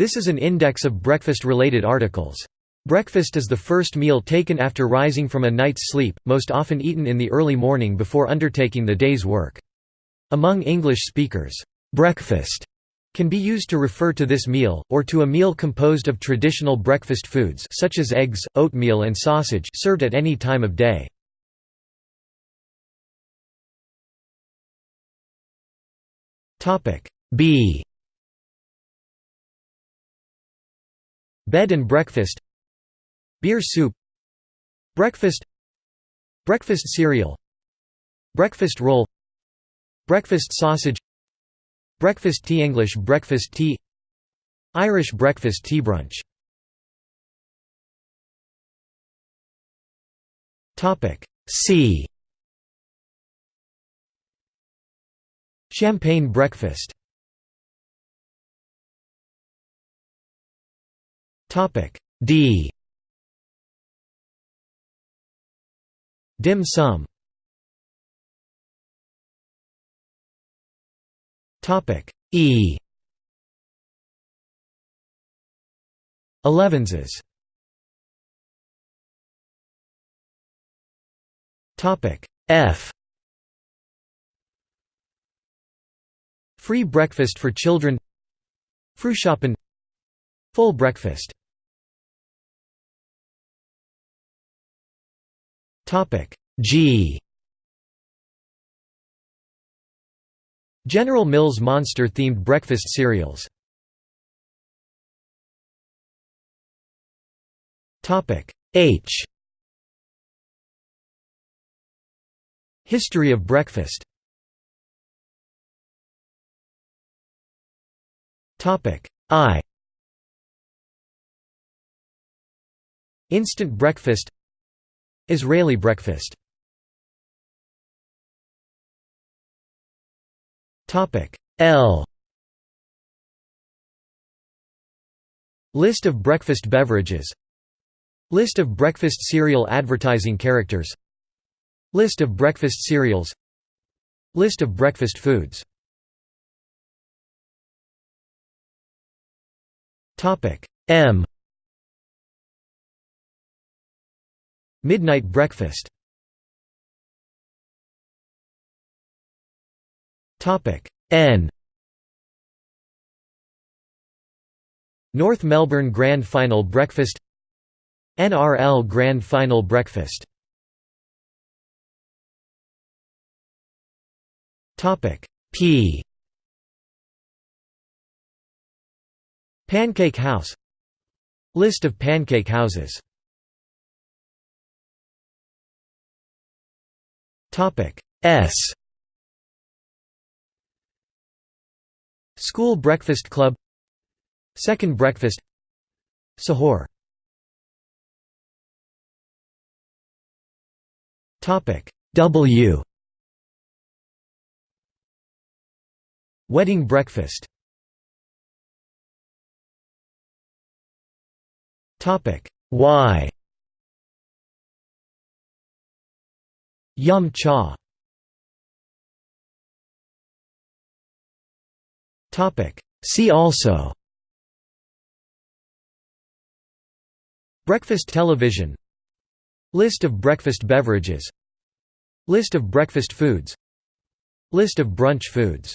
This is an index of breakfast-related articles. Breakfast is the first meal taken after rising from a night's sleep, most often eaten in the early morning before undertaking the day's work. Among English speakers, breakfast can be used to refer to this meal, or to a meal composed of traditional breakfast foods such as eggs, oatmeal and sausage served at any time of day. B Bed and breakfast Beer soup Breakfast Breakfast cereal Breakfast roll Breakfast sausage Breakfast tea English breakfast tea Irish breakfast tea brunch. C. Champagne breakfast D. Dim sum. Topic E. Elevenses. Topic F. Free breakfast for children. Frühschoppen Full breakfast G. General Mills Monster-themed breakfast cereals. Topic H. History of breakfast. Topic I. Instant breakfast Israeli breakfast. Topic L. List of breakfast beverages. List of breakfast cereal advertising characters. List of breakfast cereals. List of breakfast foods. Topic M Midnight breakfast. N. North Melbourne Grand Final Breakfast. NRL Grand Final Breakfast. P. Pancake House. List of pancake houses S. School Breakfast Club. Second Breakfast. Sahur. Topic W. Wedding breakfast. Topic Y Yum cha. See also. Breakfast television. List of breakfast beverages. List of breakfast foods. List of brunch foods